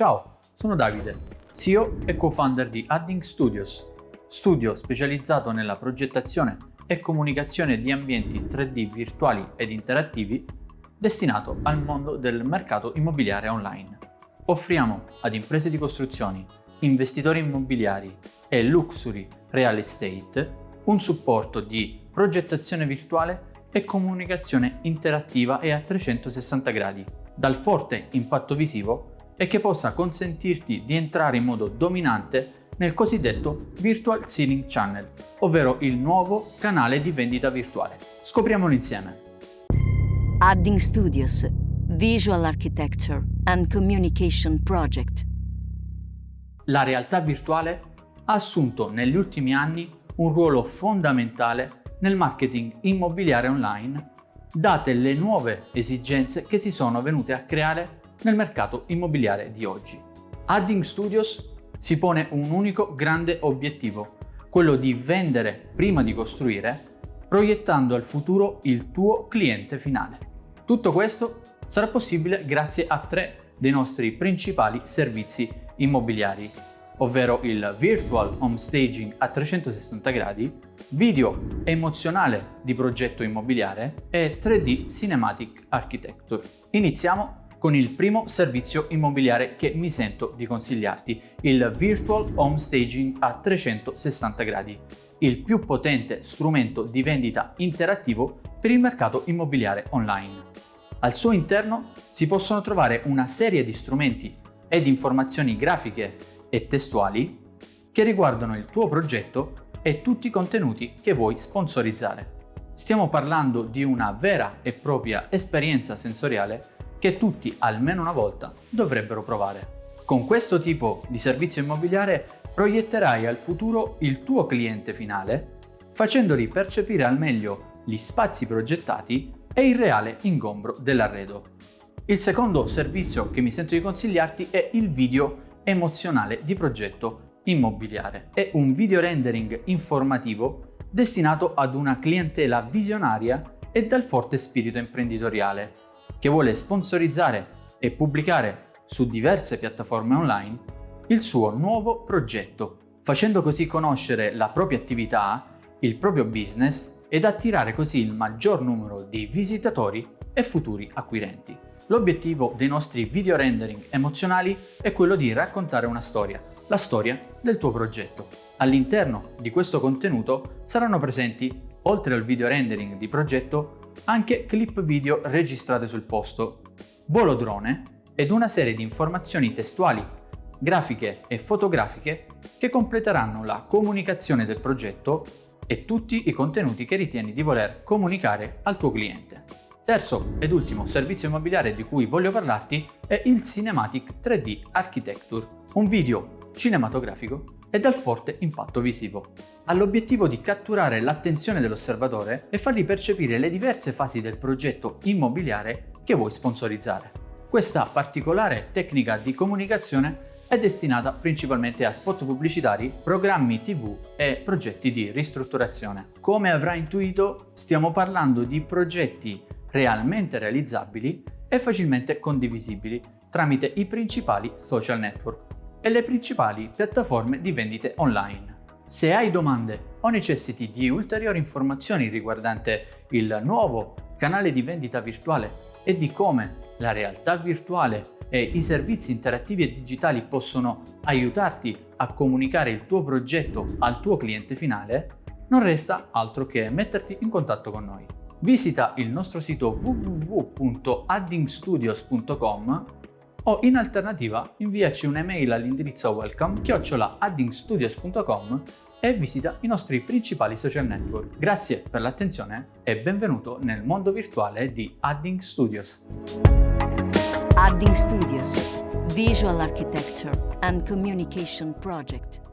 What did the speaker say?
Ciao, sono Davide, CEO e co-founder di Adding Studios, studio specializzato nella progettazione e comunicazione di ambienti 3D virtuali ed interattivi destinato al mondo del mercato immobiliare online. Offriamo ad imprese di costruzioni, investitori immobiliari e luxury real estate un supporto di progettazione virtuale e comunicazione interattiva e a 360 gradi, dal forte impatto visivo e che possa consentirti di entrare in modo dominante nel cosiddetto Virtual Ceiling Channel, ovvero il nuovo canale di vendita virtuale. Scopriamolo insieme. Adding Studios, Visual Architecture and Communication Project. La realtà virtuale ha assunto negli ultimi anni un ruolo fondamentale nel marketing immobiliare online, date le nuove esigenze che si sono venute a creare nel mercato immobiliare di oggi. Adding Studios si pone un unico grande obiettivo, quello di vendere prima di costruire, proiettando al futuro il tuo cliente finale. Tutto questo sarà possibile grazie a tre dei nostri principali servizi immobiliari, ovvero il Virtual Home Staging a 360 gradi, video emozionale di progetto immobiliare e 3D Cinematic Architecture. Iniziamo con il primo servizio immobiliare che mi sento di consigliarti, il Virtual Home Staging a 360 gradi, il più potente strumento di vendita interattivo per il mercato immobiliare online. Al suo interno si possono trovare una serie di strumenti ed informazioni grafiche e testuali che riguardano il tuo progetto e tutti i contenuti che vuoi sponsorizzare. Stiamo parlando di una vera e propria esperienza sensoriale che tutti almeno una volta dovrebbero provare. Con questo tipo di servizio immobiliare proietterai al futuro il tuo cliente finale facendoli percepire al meglio gli spazi progettati e il reale ingombro dell'arredo. Il secondo servizio che mi sento di consigliarti è il video emozionale di progetto immobiliare. È un video rendering informativo destinato ad una clientela visionaria e dal forte spirito imprenditoriale, che vuole sponsorizzare e pubblicare su diverse piattaforme online il suo nuovo progetto, facendo così conoscere la propria attività, il proprio business ed attirare così il maggior numero di visitatori e futuri acquirenti. L'obiettivo dei nostri video rendering emozionali è quello di raccontare una storia, la storia del tuo progetto. All'interno di questo contenuto saranno presenti, oltre al video rendering di progetto, anche clip video registrate sul posto, volo drone ed una serie di informazioni testuali, grafiche e fotografiche che completeranno la comunicazione del progetto e tutti i contenuti che ritieni di voler comunicare al tuo cliente. Terzo ed ultimo servizio immobiliare di cui voglio parlarti è il Cinematic 3D Architecture, un video cinematografico e dal forte impatto visivo. Ha l'obiettivo di catturare l'attenzione dell'osservatore e fargli percepire le diverse fasi del progetto immobiliare che vuoi sponsorizzare. Questa particolare tecnica di comunicazione è destinata principalmente a spot pubblicitari, programmi tv e progetti di ristrutturazione. Come avrai intuito, stiamo parlando di progetti realmente realizzabili e facilmente condivisibili tramite i principali social network e le principali piattaforme di vendite online. Se hai domande o necessiti di ulteriori informazioni riguardante il nuovo canale di vendita virtuale e di come la realtà virtuale e i servizi interattivi e digitali possono aiutarti a comunicare il tuo progetto al tuo cliente finale, non resta altro che metterti in contatto con noi. Visita il nostro sito www.addingstudios.com o in alternativa inviaci un'email all'indirizzo welcome chiocciolaaddingstudios.com e visita i nostri principali social network. Grazie per l'attenzione e benvenuto nel mondo virtuale di Adding Studios. Adding Studios, Visual Architecture and Communication Project.